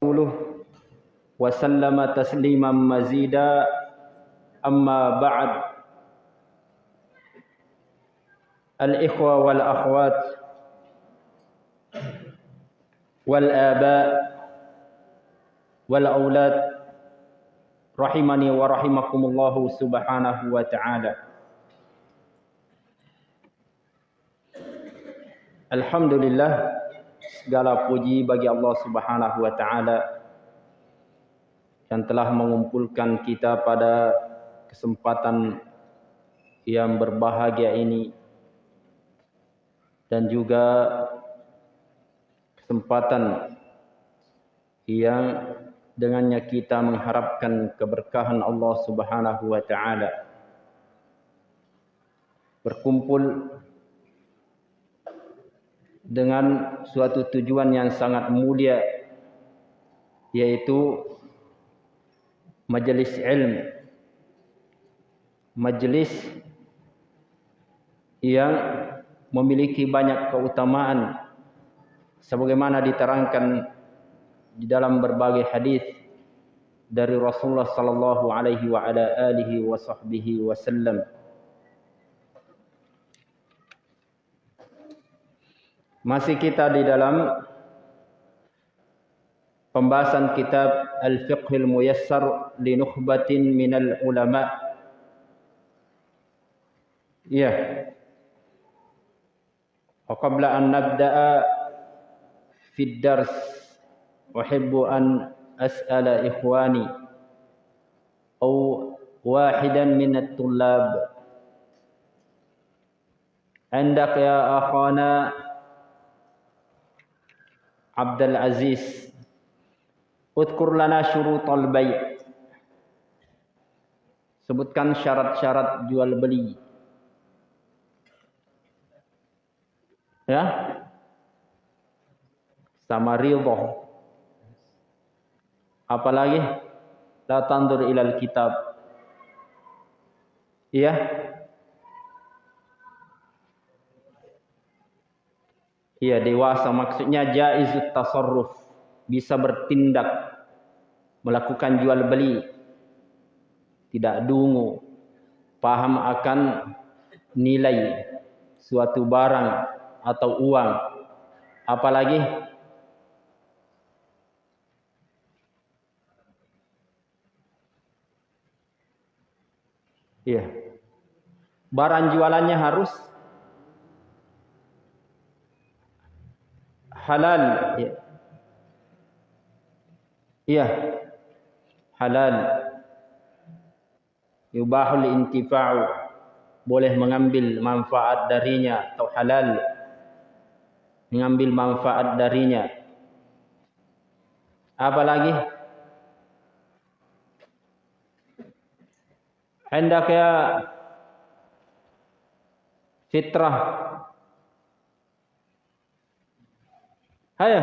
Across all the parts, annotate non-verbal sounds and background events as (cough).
رسوله وسلم تسليما مزيدا. أما بعد الإخوة والأخوات والآباء والأولاد رحمني ورحمكم الله سبحانه وتعالى. الحمد لله segala puji bagi Allah Subhanahu wa taala yang telah mengumpulkan kita pada kesempatan yang berbahagia ini dan juga kesempatan yang dengannya kita mengharapkan keberkahan Allah Subhanahu wa taala. Berkumpul dengan suatu tujuan yang sangat mulia yaitu majlis ilmu majlis yang memiliki banyak keutamaan sebagaimana diterangkan di dalam berbagai hadis dari Rasulullah sallallahu alaihi wa ala alihi wa sahbihi wasallam. Masih kita di dalam pembahasan kitab Al-Fiqhil Muyassar li Nukhbatin minal Ulama. Ya. Wa qabla an nabda'a fi ad-dars أحب أن أسأل إخواني أو واحدا من الطلاب عندك يا أخانا Abdul Aziz Udkur lana syurutul bayi Sebutkan syarat-syarat jual beli. Ya? Sama rilbo Apalagi? La tandur ilal kitab. Iya? Ya Iya dewasa maksudnya jaizut tasarruf. Bisa bertindak melakukan jual beli. Tidak dungu. Paham akan nilai suatu barang atau uang. Apalagi? Iya. Barang jualannya harus halal. Ya. ya. Halal. Yubahul intifa'u. Boleh mengambil manfaat darinya atau halal. Mengambil manfaat darinya. Apa lagi? Hendaknya fitrah. Hayo.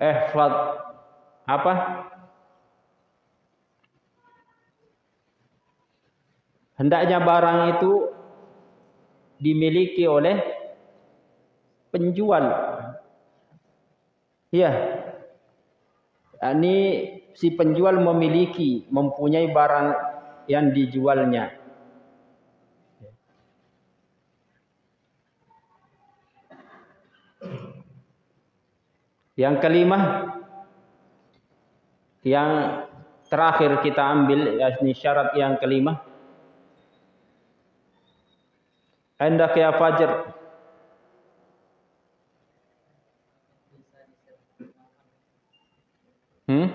Ehfad apa? Hendaknya barang itu dimiliki oleh penjual. Iya, ini si penjual memiliki, mempunyai barang yang dijualnya. Yang kelima, yang terakhir kita ambil, ini syarat yang kelima. Anda kaya fajar, Hmm?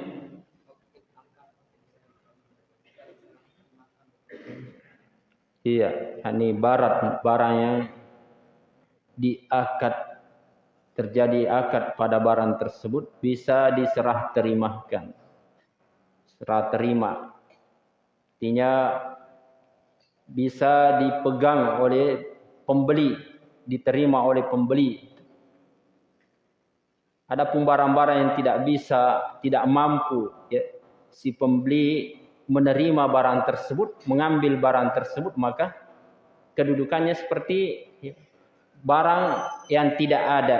Iya, ini barat barang yang diakad terjadi akad pada barang tersebut bisa diserah terimakan. Serah terima. Artinya bisa dipegang oleh pembeli, diterima oleh pembeli ada pun barang-barang yang tidak bisa, tidak mampu ya, si pembeli menerima barang tersebut, mengambil barang tersebut, maka kedudukannya seperti ya, barang yang tidak ada.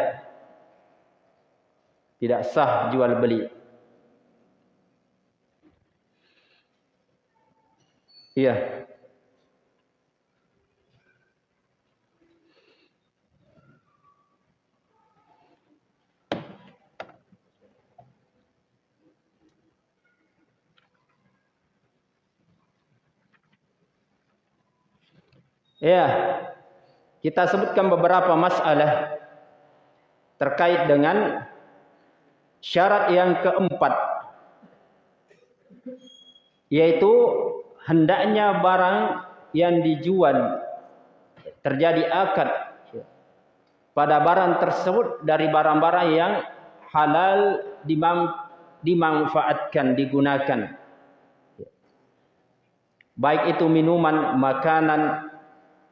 Tidak sah jual beli. Iya. Ya, kita sebutkan beberapa masalah terkait dengan syarat yang keempat, yaitu hendaknya barang yang dijual terjadi akad pada barang tersebut dari barang-barang yang halal dimanfaatkan, digunakan. Baik itu minuman, makanan,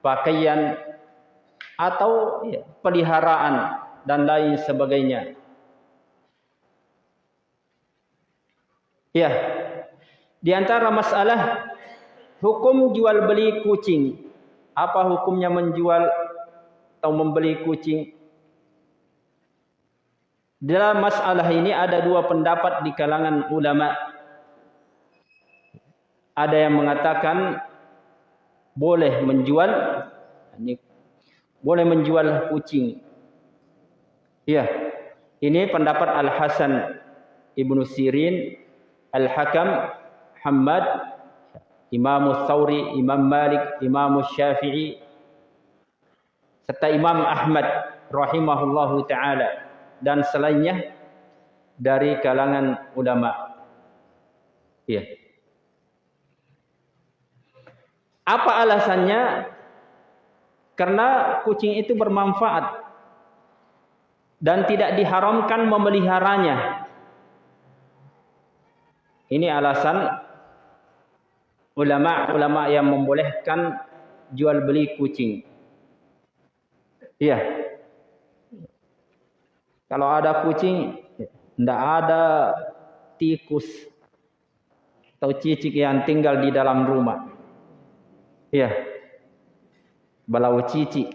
pakaian atau peliharaan dan lain sebagainya. Ya. Di antara masalah hukum jual beli kucing. Apa hukumnya menjual atau membeli kucing? Dalam masalah ini ada dua pendapat di kalangan ulama. Ada yang mengatakan boleh menjual ini boleh menjual kucing. Ya. Ini pendapat Al Hasan Ibnu Sirin, Al Hakam, Hamad, Imam Thawri, Imam Malik, Imam Syafi'i serta Imam Ahmad rahimahullahu taala dan selainnya dari kalangan ulama. Ya. Apa alasannya? Karena kucing itu bermanfaat dan tidak diharamkan memeliharanya. Ini alasan ulama-ulama yang membolehkan jual beli kucing. Iya. Kalau ada kucing, tidak ada tikus atau cicik yang tinggal di dalam rumah. Iya. Balau cici.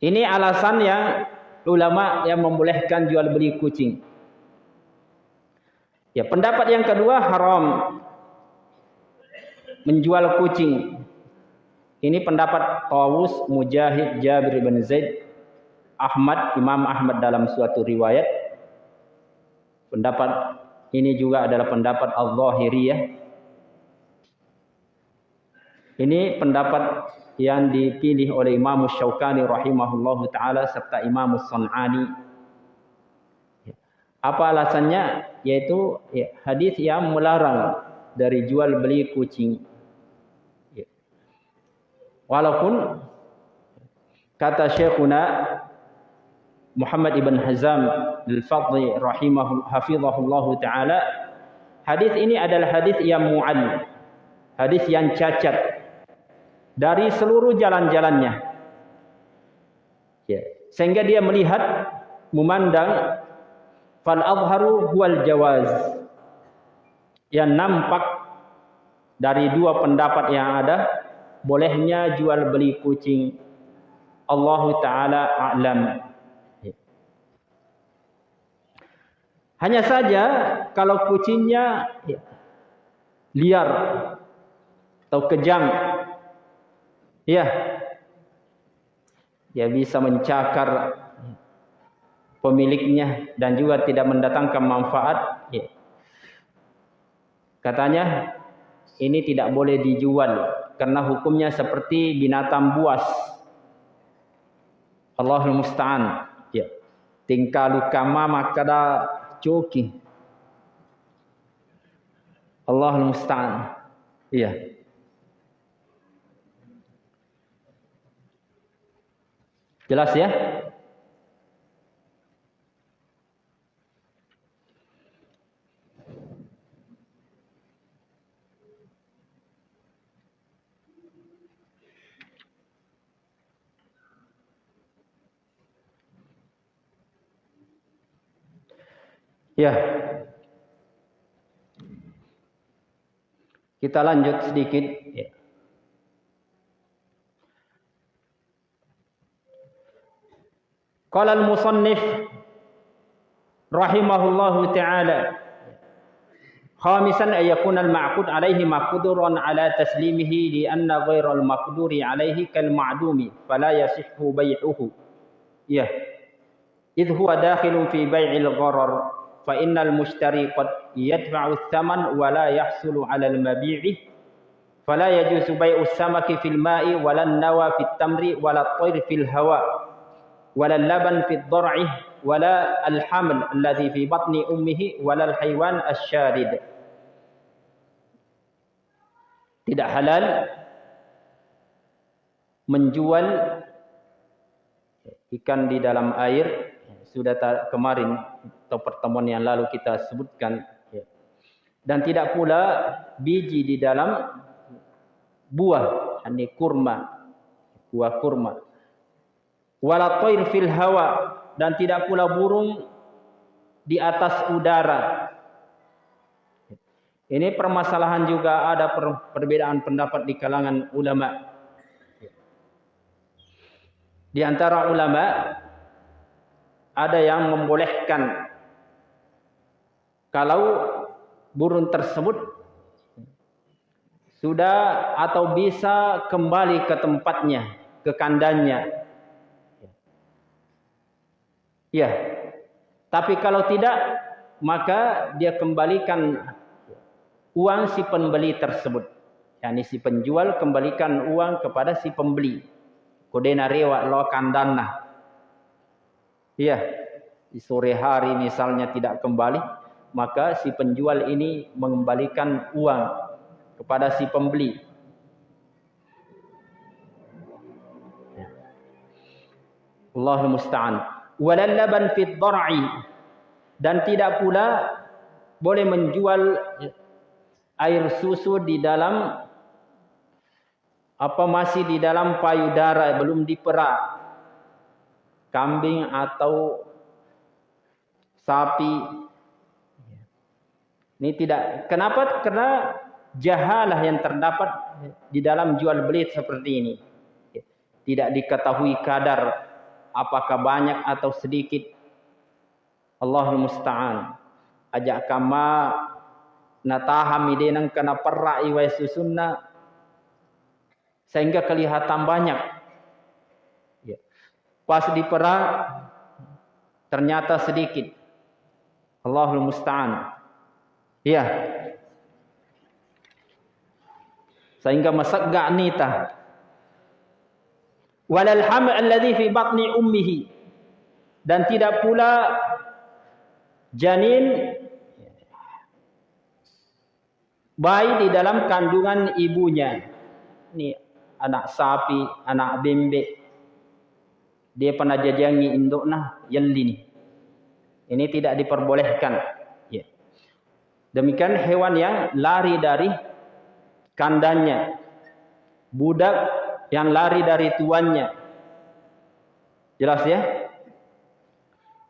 Ini alasan yang ulama yang membolehkan jual beli kucing. Ya, pendapat yang kedua haram menjual kucing. Ini pendapat Tawus, Mujahid, Jabir bin Zaid, Ahmad, Imam Ahmad dalam suatu riwayat. Pendapat ini juga adalah pendapat Al-Zahiriyah ini pendapat yang dipilih oleh Imam Syaukani rahimahullahu taala serta Imam Sun'ani. Apa alasannya? Yaitu ya, hadis yang melarang dari jual beli kucing. Ya. Walaupun kata Syekhuna Muhammad ibn Hazam al-Fadli rahimahullahu hafizahullahu taala hadis ini adalah hadis yang mu'al hadis yang cacat dari seluruh jalan-jalannya. Ya. Sehingga dia melihat, memandang, fal azharu huwal jawaz. Yang nampak dari dua pendapat yang ada, bolehnya jual beli kucing. Allah Ta'ala a'lam. Ya. Hanya saja kalau kucingnya ya, liar atau kejam Ya. Dia bisa mencakar pemiliknya dan juga tidak mendatangkan manfaat. Ya. Katanya ini tidak boleh dijual karena hukumnya seperti binatang buas. Allahul musta'an. Ya. Tingkalu kama makada cuki. Allahul musta'an. Iya. Jelas ya? Ya. Kita lanjut sedikit ya. Qala al-musannif rahimahullahu ta'ala khamisan ay yakuna al-ma'qud alayhi maqduran ala taslimihi li anna ghayra al-maqduri alayhi kal ma'dumi fala yasihhu bay'uhu ya idh huwa dakhilun fi bay'il gharar fa innal mushtari qad yadfa'u ath-thaman wa la yahsulu 'ala al-mabi'i fala yajuzu bay'u as-samaki fil ma'i wala an-nawa fit tamri wala at-tayr fil hawa wala al-laban fit dhar'i wala al-haml alladhi fi batni ummihi wala al-haywan asy-syarid tidak halal menjual ikan di dalam air. Sudah kemarin atau pertemuan yang lalu kita sebutkan dan tidak pula biji di dalam buah ini kurma buah kurma wala tayr fil hawa dan tidak pula burung di atas udara. Ini permasalahan juga ada perbedaan pendapat di kalangan ulama. Di antara ulama ada yang membolehkan kalau burung tersebut sudah atau bisa kembali ke tempatnya, ke kandangnya Ya. Tapi kalau tidak, maka dia kembalikan uang si pembeli tersebut. Yani si penjual kembalikan uang kepada si pembeli. Kodena rewa lo kandana. Ya. Di sore hari misalnya tidak kembali, maka si penjual ini mengembalikan uang kepada si pembeli. Ya. Allahul musta'an walal laban fit dhar'i dan tidak pula boleh menjual air susu di dalam apa masih di dalam payudara belum diperak kambing atau sapi. Ini tidak kenapa? Karena jahalah yang terdapat di dalam jual beli seperti ini. Tidak diketahui kadar apakah banyak atau sedikit. Allahul musta'an. Ajak kama natahami denang kena perak iwai susunna sehingga kelihatan banyak. ya. Pas diperak ternyata sedikit. Allahul musta'an. Ya sehingga masak gak nita walal haml alladhi fi batni ummihi. Dan tidak pula janin bayi di dalam kandungan ibunya. Ini anak sapi anak bebek dia pernah jajangi induk nah yelli ni ini tidak diperbolehkan ya demikian hewan yang lari dari kandangnya budak yang lari dari tuannya. Jelas ya?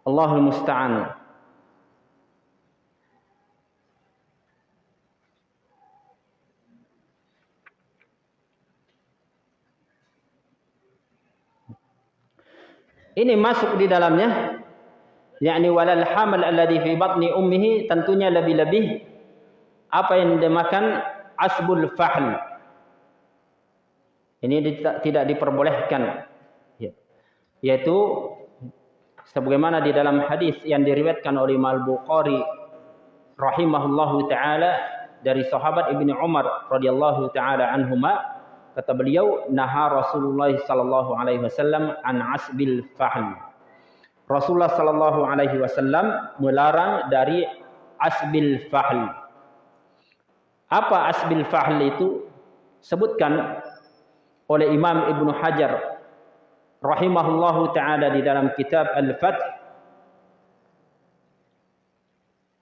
Allahul musta'an. Ini masuk di dalamnya yakni walal hamal alladhi fi batni ummihi tentunya lebih-lebih apa yang dimakan asbul fahl ini tidak diperbolehkan. Ya. Yaitu sebagaimana di dalam hadis yang diriwayatkan oleh Imam Bukhari rahimahullahu taala dari sahabat Ibnu Umar radhiyallahu taala anhuma kata beliau naha Rasulullah sallallahu alaihi wasallam an asbil fahl. Rasulullah sallallahu alaihi wasallam melarang dari asbil fahl. Apa asbil fahl itu? Sebutkan oleh Imam Ibn Hajar rahimahullahu taala di dalam kitab Al-Fath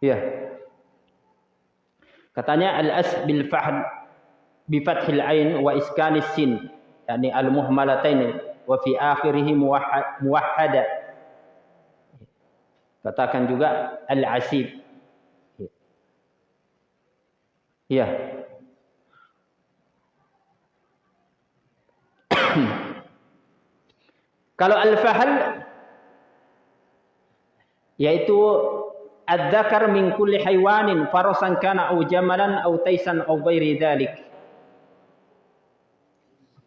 ya katanya al-as bil fahl bi fathil ain wa iskanis sin. Yakni al-muhmalatain wa fi akhirih muwahhada. Katakan juga al-asib. Ya. (coughs) Kalau al-fahl yaitu adzakar min kulli haywanin farasan kana au jamalan au taisan au ghairi dzalik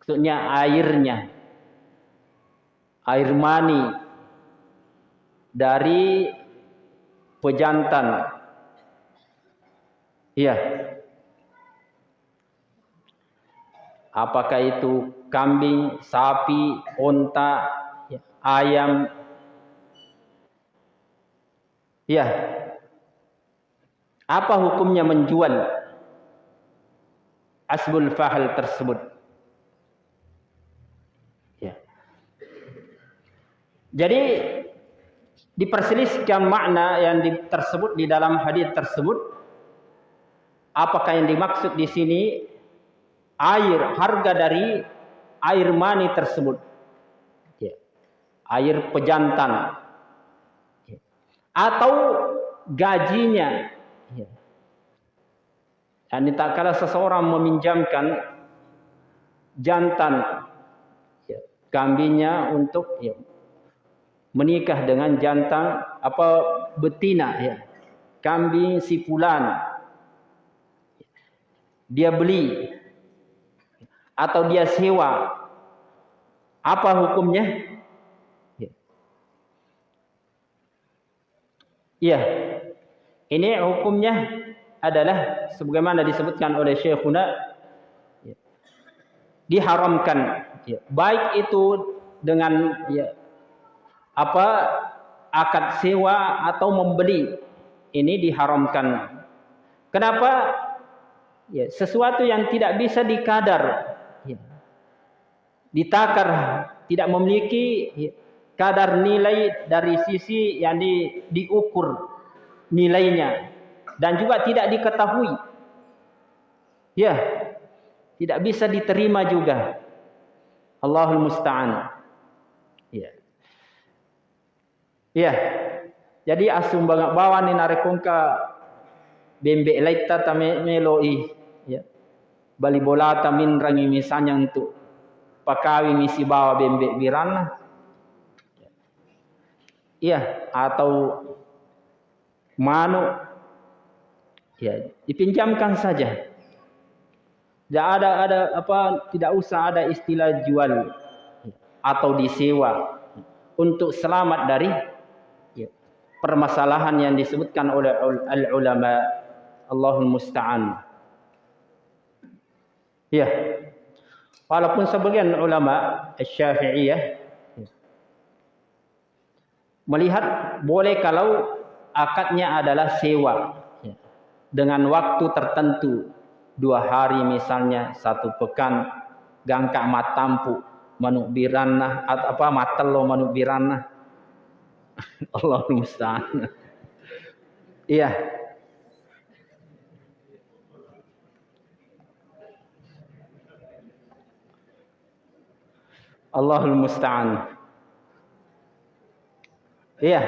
maksudnya airnya. Air mani. Dari pejantan. Iya. Apakah itu kambing sapi unta ayam? Ya. Apa hukumnya menjual asbul fahal tersebut? Jadi diperselisihkan makna yang tersebut di dalam hadis tersebut. Apakah yang dimaksud di sini air harga dari air mani tersebut? Air pejantan atau gajinya. Ya. Dan tak kala seseorang meminjamkan jantan ya, kambingnya untuk menikah dengan jantan apa betina ya. Kambing si fulan. Dia beli. Atau dia sewa. Apa hukumnya? Iya. Ini hukumnya adalah sebagaimana disebutkan oleh Syekhuna. Ya, diharamkan. Ya, baik itu dengan ya, apa akad sewa atau membeli ini diharamkan. Kenapa? Ya, sesuatu yang tidak bisa dikadar, ya, ditakar, tidak memiliki ya, kadar nilai dari sisi yang di, diukur nilainya dan juga tidak diketahui. Ya, tidak bisa diterima juga. Allahul musta'an. Ya. Ya. Jadi asum banget bawa ni narekongka bembek laita tame meloi ya. Bali bola tamin rangi misalnya untuk pakawi misi bawa bembek birana Iya, atau manu ya dipinjamkan saja. Tidak ada ada apa tidak usah ada istilah jual atau disewa untuk selamat dari ya, permasalahan yang disebutkan oleh al ulama Allahul musta'an. Ya. Walaupun sebagian ulama Syafi'iyah melihat boleh kalau akadnya adalah sewa. Dengan waktu tertentu. Dua hari misalnya satu pekan. Gangka matampu manuk birana atau apa matelo manuk birana (laughs) Allah musta'an. Iya. Allahul musta'an. Iya.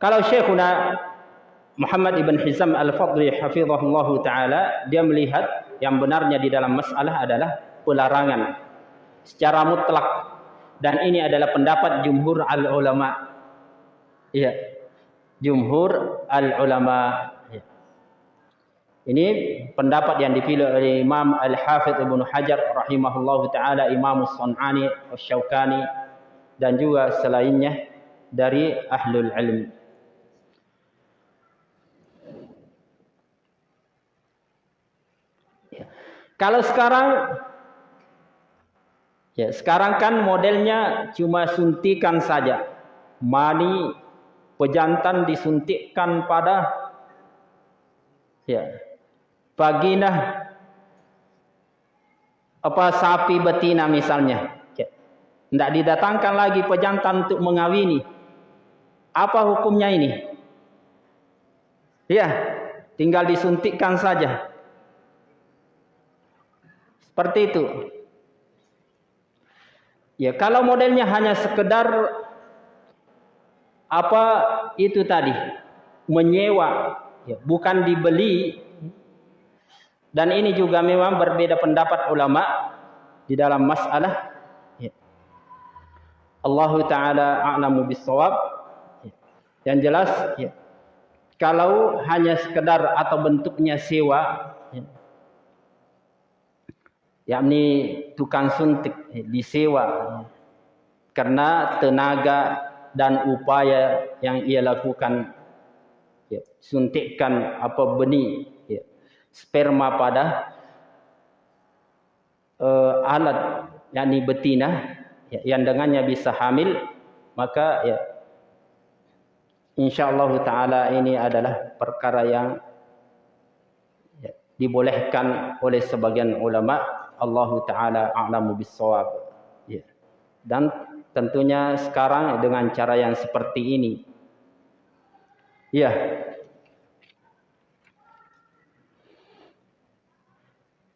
Kalau Syekhuna Muhammad ibn Hizam al-Fadli hafizahullah taala dia melihat yang benarnya di dalam masalah adalah pelarangan secara mutlak dan ini adalah pendapat jumhur al ulama. Iya. Jumhur al ulama. Ya. Ini pendapat yang dipilih oleh Imam Al-Hafidh Ibnu Hajar rahimahullahu taala, Imam As-Sun'ani, Asy-Syaukani dan juga selainnya dari ahlul ilm. Kalau sekarang ya sekarang kan modelnya cuma suntikan saja. Mani pejantan disuntikkan pada ya vagina apa sapi betina misalnya. Tidak didatangkan lagi pejantan untuk mengawini. Apa hukumnya ini? Ya, tinggal disuntikkan saja. Seperti itu. Ya, kalau modelnya hanya sekedar apa itu tadi, menyewa, ya, bukan dibeli. Dan ini juga memang berbeda pendapat ulama di dalam masalah Allah Taala a'lamu bisawab. Yang jelas ya, kalau hanya sekedar atau bentuknya sewa ya, yakni tukang suntik disewa. Karena tenaga dan upaya yang ia lakukan ya, suntikkan apa benih ya, sperma pada uh, alat yakni betina ya, yang dengannya bisa hamil maka ya insyaallah taala ini adalah perkara yang ya, dibolehkan oleh sebagian ulama Allah Ta'ala a'lamu bisawab. Ya. Dan tentunya sekarang dengan cara yang seperti ini. Ya.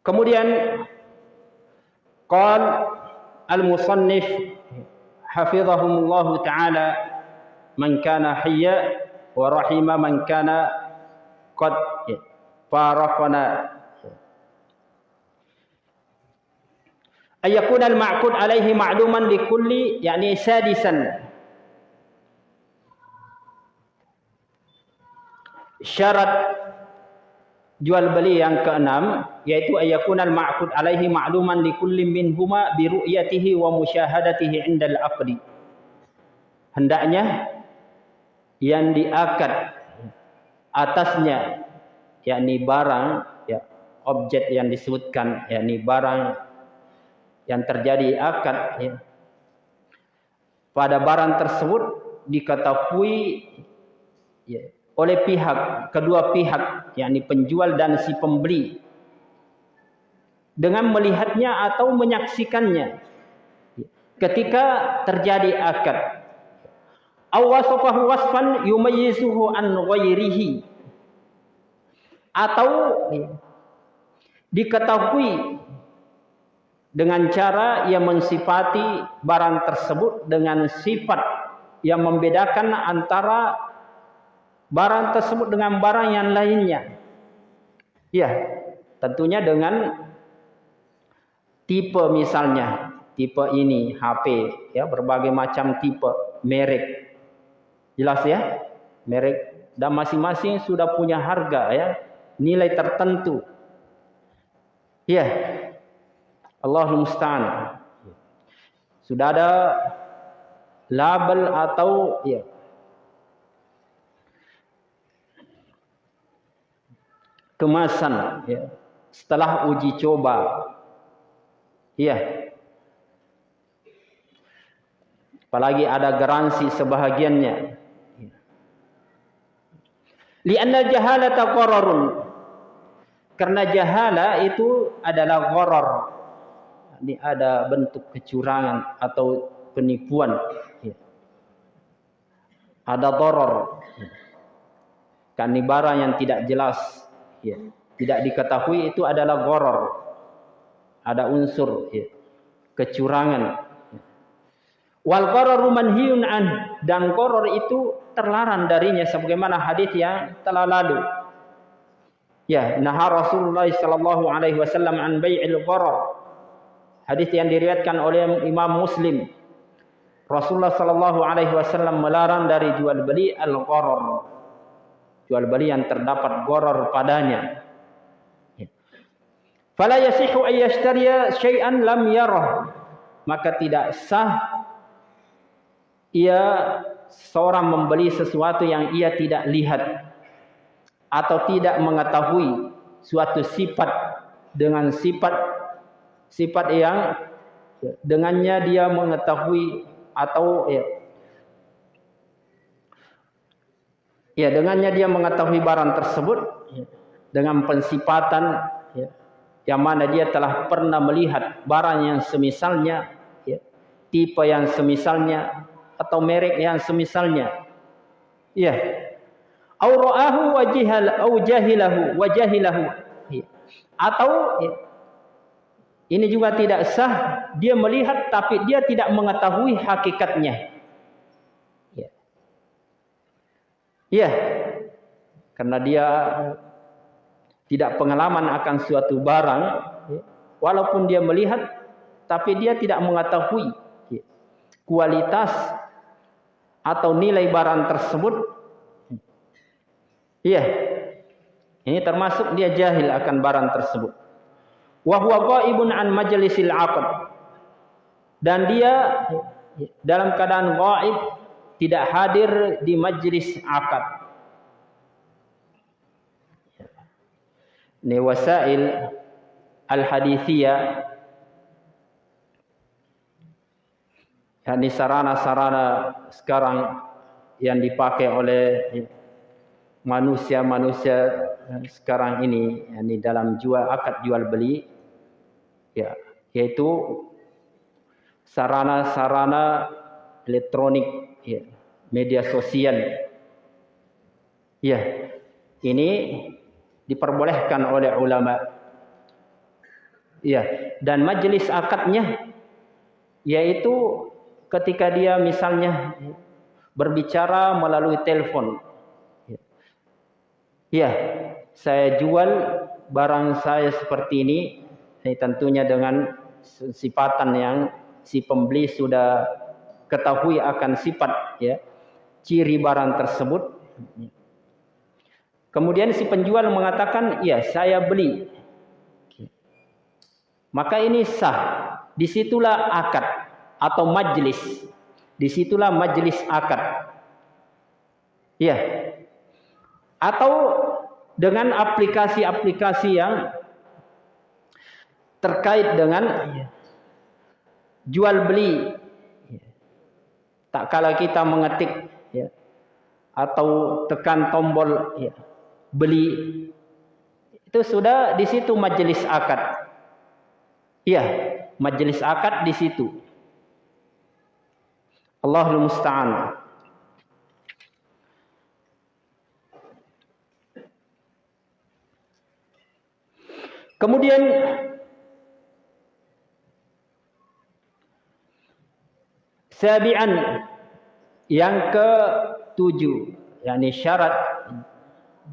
Kemudian. Qal al-musannif hafizahumullahu ta'ala man kana hiya wa rahima man kana qad farafana ya, ayakun al ma'kud alaihi ma'luman li kulli yakni sadisan syarat jual beli yang keenam yaitu ayakun al ma'kud alaihi ma'luman li kulli min huma bi ru'yatihi wa musyahadatihi indal aqdi hendaknya yang diakad atasnya yakni barang ya objek yang disebutkan yakni barang yang terjadi akad ya. Pada barang tersebut diketahui ya oleh pihak kedua pihak yakni penjual dan si pembeli. Dengan melihatnya atau menyaksikannya ketika terjadi akad. Awasafahu wasfan yumayyizuhu an ghairihi. Atau diketahui dengan cara ia mensifati barang tersebut dengan sifat yang membedakan antara barang tersebut dengan barang yang lainnya. Ya tentunya dengan tipe misalnya tipe ini HP ya berbagai macam tipe merek. Jelas ya? Merek. Dan masing-masing sudah punya harga ya nilai tertentu. Ya Allah musta'an sudah ada label atau ya kemasan ya setelah uji coba Iya. Apalagi ada garansi sebahagiannya. Lianna jahalata qararun. Karena jahala itu adalah gharar. Ini ada bentuk kecurangan atau penipuan. Ya. Ada darar. Kan barang yang tidak jelas. Ya. Tidak diketahui itu adalah gharar ada unsur ya, kecurangan. Wal qararu manhiyun an dan qarar itu terlarang darinya sebagaimana hadis yang telah lalu. Ya, nah Rasulullah sallallahu alaihi wasallam an bai'il qarar. Hadis yang diriwayatkan oleh Imam Muslim. Rasulullah sallallahu alaihi wasallam melarang dari jual beli al-qarar. Jual beli yang terdapat qarar padanya fala yasihu ay yashtariya syai'an lam yarah maka tidak sah ia seorang membeli sesuatu yang ia tidak lihat atau tidak mengetahui suatu sifat dengan sifat sifat yang dengannya dia mengetahui atau ya ya dengannya dia mengetahui barang tersebut dengan pensifatan ya, yang mana dia telah pernah melihat barang yang semisalnya, ya, tipe yang semisalnya, atau merek yang semisalnya. Ya. Aura'ahu wajihal au jahilahu wajahilahu. Ya. Atau ya, ini juga tidak sah dia melihat tapi dia tidak mengetahui hakikatnya. Ya. Ya. Karena dia tidak pengalaman akan suatu barang ya, walaupun dia melihat tapi dia tidak mengetahui ya, kualitas atau nilai barang tersebut iya ini termasuk dia jahil akan barang tersebut wa huwa ghaibun an majlisil aqd. Dan dia dalam keadaan ghaib tidak hadir di majlis akad ini wasail al hadithiyah yakni sarana-sarana sekarang yang dipakai oleh manusia-manusia sekarang ini yakni dalam jual akad jual beli ya yaitu sarana-sarana elektronik ya media sosial ya ini diperbolehkan oleh ulama ya dan majelis akadnya yaitu ketika dia misalnya berbicara melalui telepon. Ya, saya jual barang saya seperti ini, ini tentunya dengan sifatan yang si pembeli sudah ketahui akan sifat ya ciri barang tersebut. Kemudian si penjual mengatakan, "Ya, saya beli." Maka ini sah. Di situlah akad atau majlis. Di situlah majlis akad. Ya. Atau dengan aplikasi-aplikasi yang terkait dengan jual beli. Tak kala kita mengetik ya, atau tekan tombol ya, beli itu sudah di situ majlis akad. Ya, majlis akad di situ. Allahul musta'an. Kemudian sabian yang ketujuh. Yakni syarat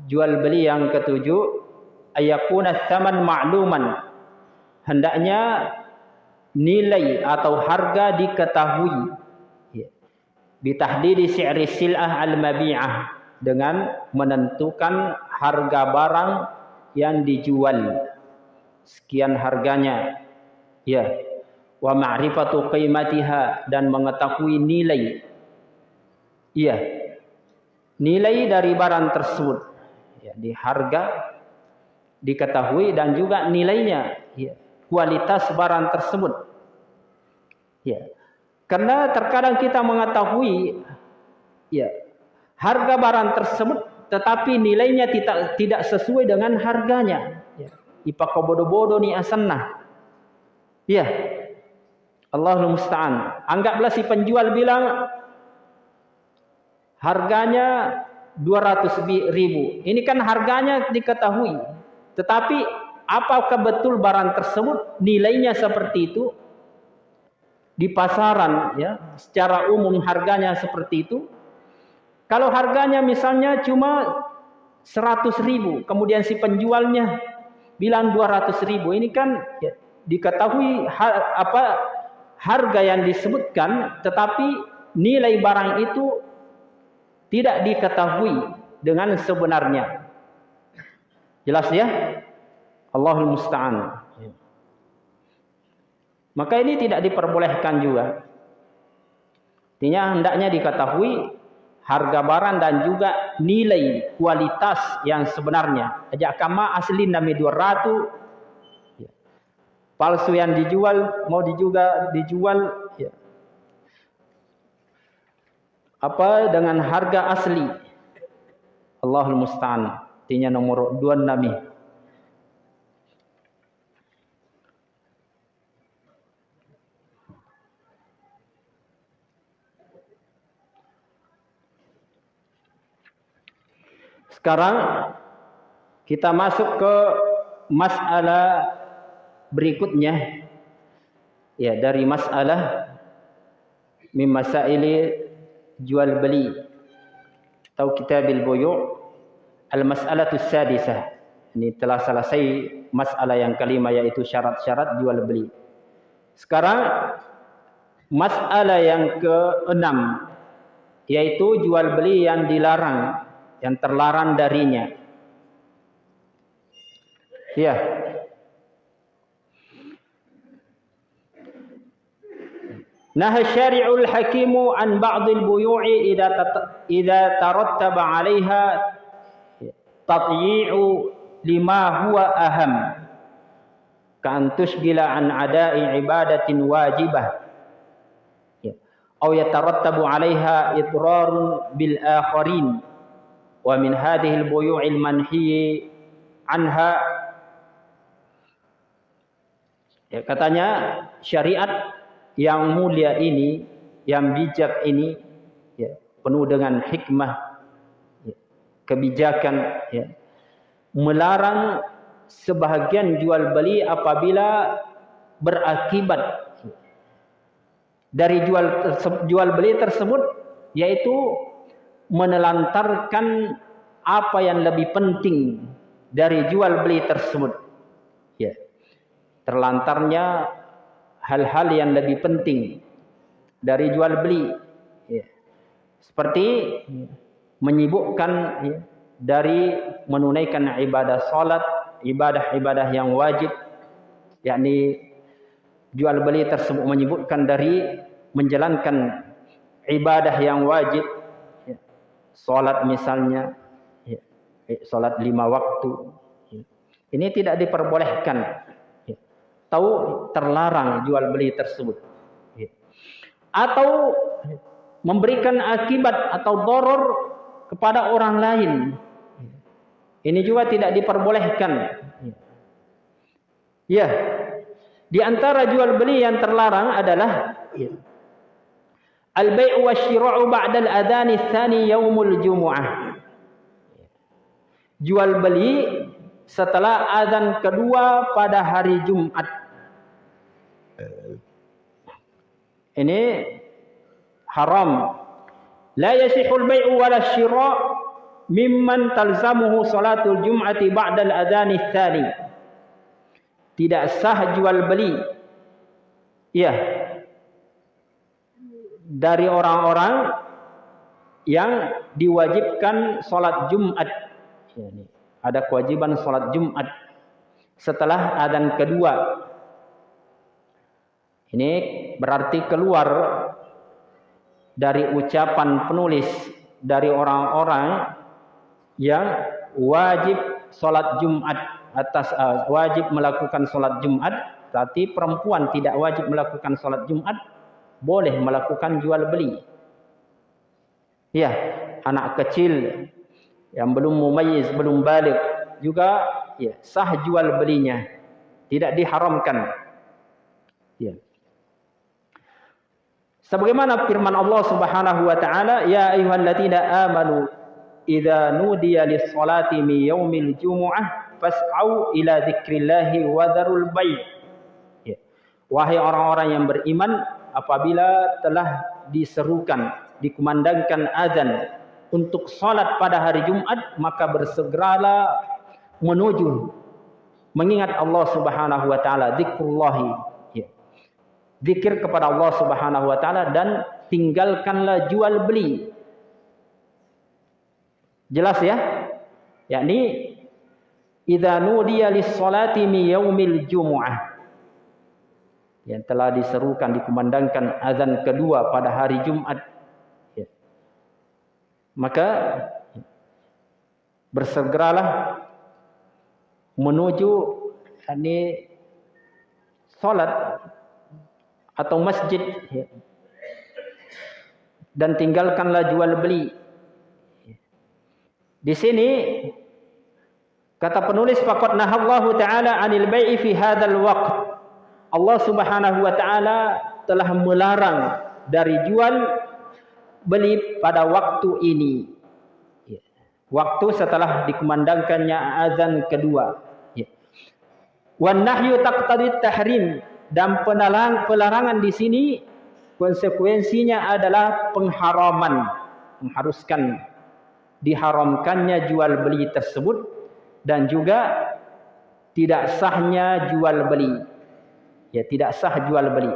jual beli yang ketujuh. Ayakuna tsaman ma'luman. Hendaknya nilai atau harga diketahui. Bitahdidi si'ri sil'ah al-mabi'ah. Dengan menentukan harga barang yang dijual. Sekian harganya. Ya wa ma'rifatu qimatiha dan mengetahui nilai iya nilai dari barang tersebut ya di harga diketahui dan juga nilainya ya kualitas barang tersebut ya karena terkadang kita mengetahui ya harga barang tersebut tetapi nilainya tidak tidak sesuai dengan harganya. Ya. Ipa bodoh-bodoh ni asannah. Ya. Allahul musta'an. Anggaplah si penjual bilang harganya 200 ribu. Ini kan harganya diketahui. Tetapi apakah betul barang tersebut nilainya seperti itu? di pasaran ya secara umum harganya seperti itu kalau harganya misalnya cuma 100 ribu kemudian si penjualnya bilang 200 ribu ini kan ya, diketahui ha, apa harga yang disebutkan tetapi nilai barang itu tidak diketahui dengan sebenarnya jelas ya Allahul musta'an maka ini tidak diperbolehkan juga. Artinya hendaknya diketahui harga barang dan juga nilai kualitas yang sebenarnya. Ajak kama asli nami 200 ya. Palsu yang dijual mau juga dijual ya. apa? Dengan harga asli. Allahul musta'an. Artinya nomor 2 nami Sekarang kita masuk ke masalah berikutnya. Ya, dari masalah min masaili jual beli atau kitabil buyu' al-mas'alatu sadisah. Ini telah selesai masalah yang kelima yaitu syarat-syarat jual beli. Sekarang masalah yang keenam yaitu jual beli yang dilarang yang terlarang darinya ya Nah syari'ul hakimu an ba'dil buyu'i idza idza tarattaba 'alaiha tatyi'u lima huwa aham kan tusgila an ada'i ibadatin wajibah ya au yatarattabu 'alaiha idrarun bil akharin wa min hadhihi al buyu'il manhi anha ya katanya syariat yang mulia ini, yang bijak ini, ya, penuh dengan hikmah, ya, kebijakan, ya, melarang sebahagian jual beli apabila berakibat dari jual jual beli tersebut, yaitu menelantarkan apa yang lebih penting dari jual beli tersebut. Ya. Terlantarnya hal-hal yang lebih penting dari jual beli ya. seperti menyibukkan ya, dari menunaikan ibadah salat ibadah-ibadah yang wajib yakni jual beli tersebut menyibukkan dari menjalankan ibadah yang wajib ya. salat misalnya ya. Eh, salat lima waktu ini tidak diperbolehkan tahu terlarang jual beli tersebut. Ya. Atau memberikan akibat atau doror kepada orang lain. Ini juga tidak diperbolehkan. Ya. Di antara jual beli yang terlarang adalah ya. Al-bai'u wasyira'u ba'da al-adhan ats-tsani yaumul jumu'ah. Jual beli setelah azan kedua pada hari Jumat. Ini haram. La yasihul bai'u wala syira' mimman talzamuhu salatul jum'ati ba'da al-adhan tsani tidak sah jual beli. Ya dari orang-orang yang diwajibkan salat Jumat. Ada kewajiban salat Jumat. Setelah adzan kedua. Ini berarti keluar dari ucapan penulis dari orang-orang yang wajib solat Jumat atas uh, wajib melakukan solat Jumat, tapi perempuan tidak wajib melakukan solat Jumat, boleh melakukan jual beli. Ya, anak kecil yang belum mumayyiz, belum balik juga ya, sah jual belinya. Tidak diharamkan. Ya. Sebagaimana firman Allah Subhanahu wa taala, "Ya ayyuhalladzina amanu idza nudiya lis-salati min yaumil jumu'ah fas'au ila dzikrillahi wa dzarul bai'." Ya. Wahai orang-orang yang beriman, apabila telah diserukan, dikumandangkan azan untuk salat pada hari Jumat, maka bersegeralah menuju mengingat Allah Subhanahu wa taala, zikrullahi zikir kepada Allah Subhanahu wa taala dan tinggalkanlah jual beli. Jelas ya? Yakni idza nudiya lis-salati mi yaumil jumu'ah. Yang telah diserukan dikumandangkan azan kedua pada hari Jumat. Ya. Maka bersegeralah menuju ini salat atau masjid. Dan tinggalkanlah jual beli. Di sini kata penulis faqad nahallahu taala anil bai'i fi hadzal waqt. Allah Subhanahu wa taala telah melarang dari jual beli pada waktu ini. Waktu setelah dikumandangkannya azan kedua. Wan nahyu taqtadi tahrim dan penalang pelarangan di sini konsekuensinya adalah pengharaman mengharuskan diharamkannya jual beli tersebut dan juga tidak sahnya jual beli ya tidak sah jual beli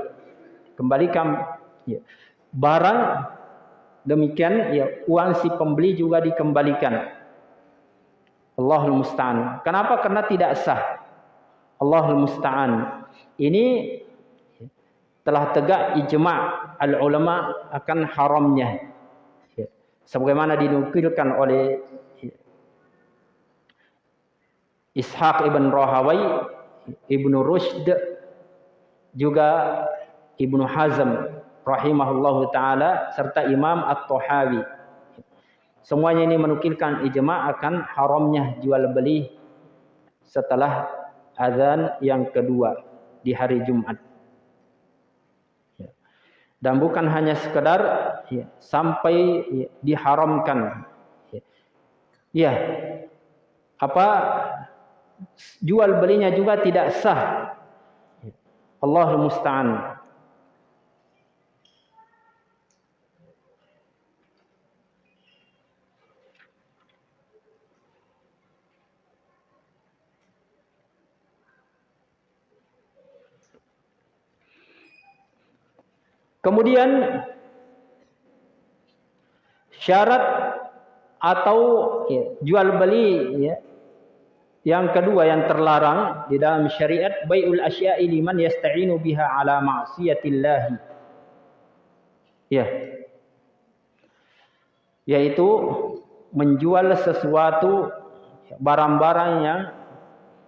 kembalikan ya, barang demikian ya uang si pembeli juga dikembalikan. Allahul musta'an. Kenapa? Karena tidak sah. Allahul musta'an. Ini telah tegak ijma' al-ulama akan haramnya. Ya. Sebagaimana dinukilkan oleh Ishaq ibn Rahawai, Ibnu Rushd, juga Ibnu Hazm rahimahullahu taala serta Imam At-Tahawi. Semuanya ini menukilkan ijma' akan haramnya jual beli setelah azan yang kedua di hari Jumat. Ya. Dan bukan hanya sekedar ya, sampai ya, diharamkan. Ya. ya. Apa jual belinya juga tidak sah. Allahul musta'an. Kemudian syarat atau ya, jual beli ya, yang kedua yang terlarang di dalam syariat bai'ul asya'i liman yasta'inu biha ala ma'siyatillah. Ya. Yaitu menjual sesuatu barang-barang yang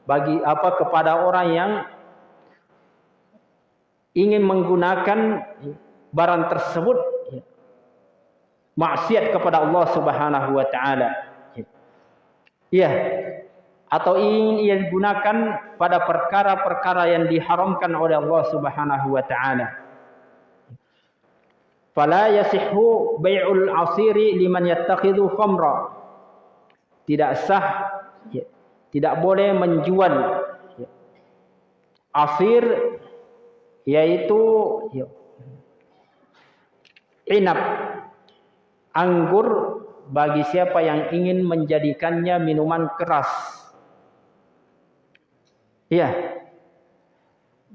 bagi apa kepada orang yang ingin menggunakan barang tersebut maksiat kepada Allah Subhanahu wa taala. Ya atau ingin ia digunakan pada perkara-perkara yang diharamkan oleh Allah Subhanahu wa taala. Fala yasihhu bai'ul asiri liman yattakhidhu khamra. Tidak sah ya, tidak boleh menjual ya, asir yaitu ya, inap anggur bagi siapa yang ingin menjadikannya minuman keras Iya.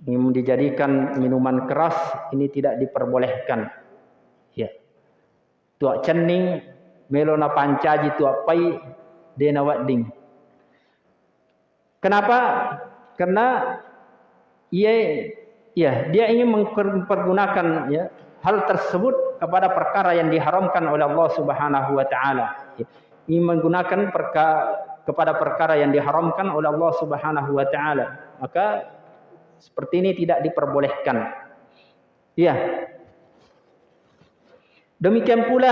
Ini dijadikan minuman keras ini tidak diperbolehkan. Ya. Tuak cening melona pancaji tuak pai dena wading. Kenapa? Karena ia ya dia ingin mempergunakan ya hal tersebut kepada perkara yang diharamkan oleh Allah Subhanahu wa taala. Ingin menggunakan perkara kepada perkara yang diharamkan oleh Allah Subhanahu wa taala. Maka seperti ini tidak diperbolehkan. Ya. Demikian pula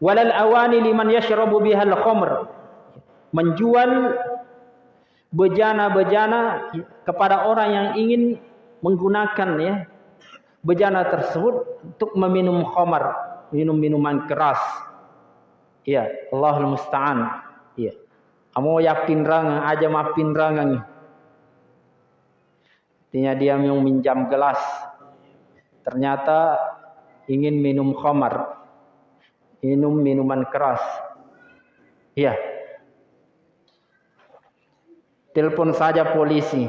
walal awani liman yashrabu bihal khamr. Menjual bejana-bejana kepada orang yang ingin menggunakan ya bejana tersebut untuk meminum khamar minum minuman keras ya Allahul musta'an ya Amo yakin rang aja mapin rang ni. Artinya dia yang minjam gelas. Ternyata ingin minum khamar. Minum minuman keras. Iya. Telepon saja polisi.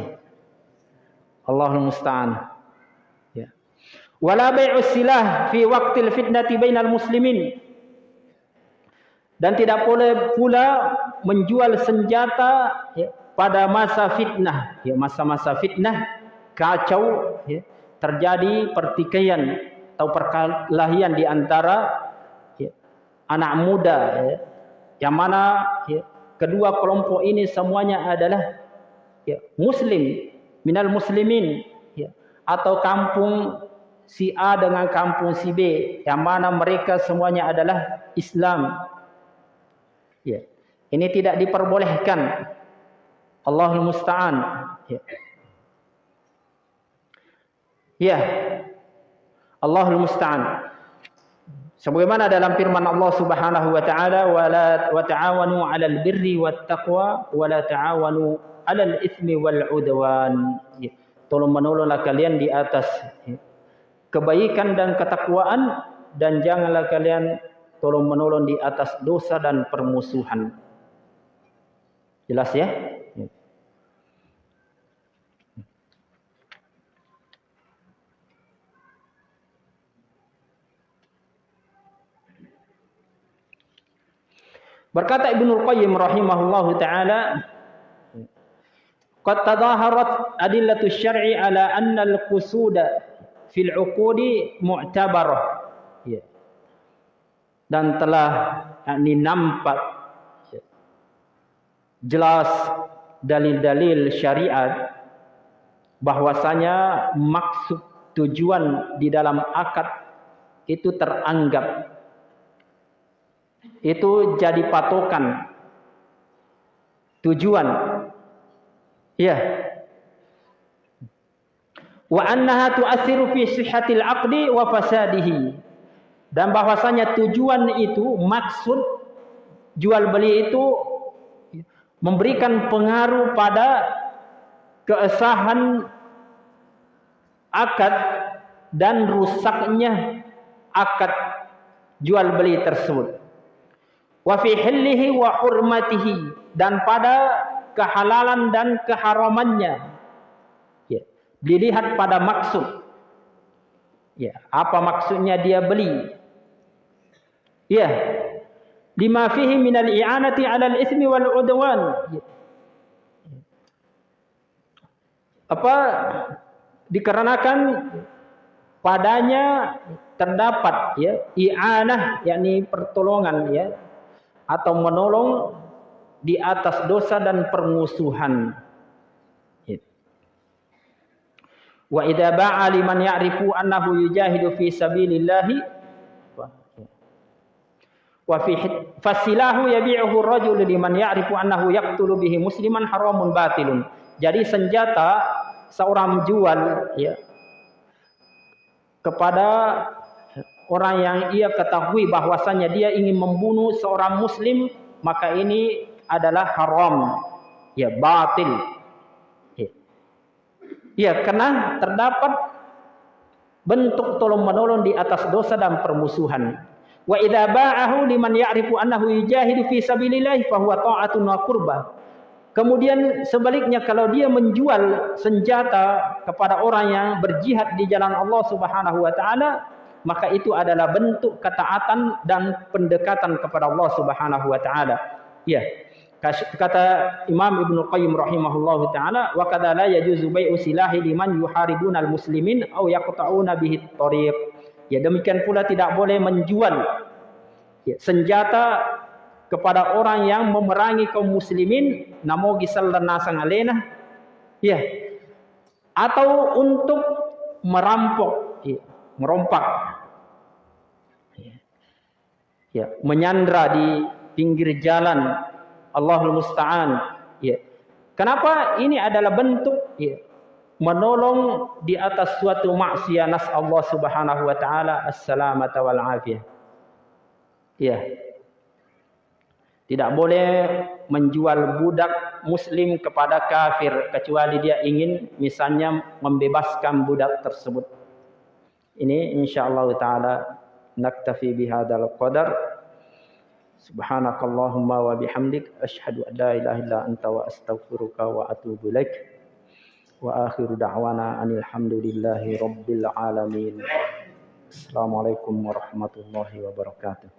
Allahul musta'an. Wala bai'us silah fi waqtil fitnati bainal muslimin. Dan tidak boleh pula menjual senjata ya, pada masa fitnah. Ya, masa-masa fitnah, kacau, ya, terjadi pertikaian atau perkelahian di antara ya, anak muda. Ya, yang mana ya, kedua kelompok ini semuanya adalah ya, muslim, minal muslimin. Ya, atau kampung si A dengan kampung si B. Yang mana mereka semuanya adalah Islam. Ya. Ini tidak diperbolehkan. Allahul musta'an. Ya. Ya. Allahul musta'an. Sebagaimana dalam firman Allah Subhanahu wa taala wala wa ta'awanu 'alal birri wat taqwa wa la ta'awanu 'alal itsmi wal 'udwan. Ya. Tolong menolonglah kalian di atas ya kebaikan dan ketakwaan dan janganlah kalian tolong menolong di atas dosa dan permusuhan. Jelas ya? Berkata Ibnu Qayyim rahimahullah taala Qad tadaharat adillatu syar'i ala anna al-qusuda fil 'uqudi mu'tabarah. Ya. Dan telah yakni nampak ya, jelas dalil-dalil syariat bahwasanya maksud tujuan di dalam akad itu teranggap itu jadi patokan tujuan ya wa annaha tu'athiru fi sihhatil 'aqdi wa fasadihi. Dan bahwasanya tujuan itu maksud jual beli itu memberikan pengaruh pada keesahan akad dan rusaknya akad jual beli tersebut. Wa fi hillihi wa hurmatihi dan pada kehalalan dan keharamannya. ya dilihat pada maksud ya apa maksudnya dia beli ya lima fihi min al-i'anati 'ala al-ithmi wal 'udwan ya. apa dikarenakan padanya terdapat ya i'anah yakni pertolongan ya atau menolong di atas dosa dan permusuhan. Wa idza ba'a liman ya'rifu annahu yujahidu fi sabilillah wa fi fasilahu yabi'uhu ar-rajul liman ya'rifu annahu yaqtulu bihi musliman haramun batilun. Jadi senjata seorang jual ya kepada orang yang ia ketahui bahwasanya dia ingin membunuh seorang muslim maka ini adalah haram ya batil ya, ya karena terdapat bentuk tolong menolong di atas dosa dan permusuhan wa idza ba'ahu liman ya'rifu annahu yujahidu fi sabilillah fa huwa ta'atun wa qurbah kemudian sebaliknya kalau dia menjual senjata kepada orang yang berjihad di jalan Allah Subhanahu wa taala maka itu adalah bentuk ketaatan dan pendekatan kepada Allah Subhanahu wa taala. Ya. Kata Imam Ibn Qayyim rahimahullahu taala wa kadza la yajuzu bai'u silahi liman yuharibuna al-muslimin aw yaqta'una bihi at-tariq. Ya demikian pula tidak boleh menjual ya, senjata kepada orang yang memerangi kaum muslimin namo gisal nasang alena ya atau untuk merampok ya, merompak. Ya menyandra di pinggir jalan Allahul musta'an. Ya. Kenapa ini adalah bentuk ya menolong di atas suatu maksiat nas Allah Subhanahu wa taala assalamata wal afiyah. Ya. Tidak boleh menjual budak muslim kepada kafir kecuali dia ingin misalnya membebaskan budak tersebut. Ini insyaallah taala naktafi bihadzal qadar سبحانك اللهم وبحمدك أشهد أن لا إله إلا أنت وأستغفرك وأتوب إليك وآخر دعوانا أن الحمد لله رب العالمين السلام عليكم ورحمة الله وبركاته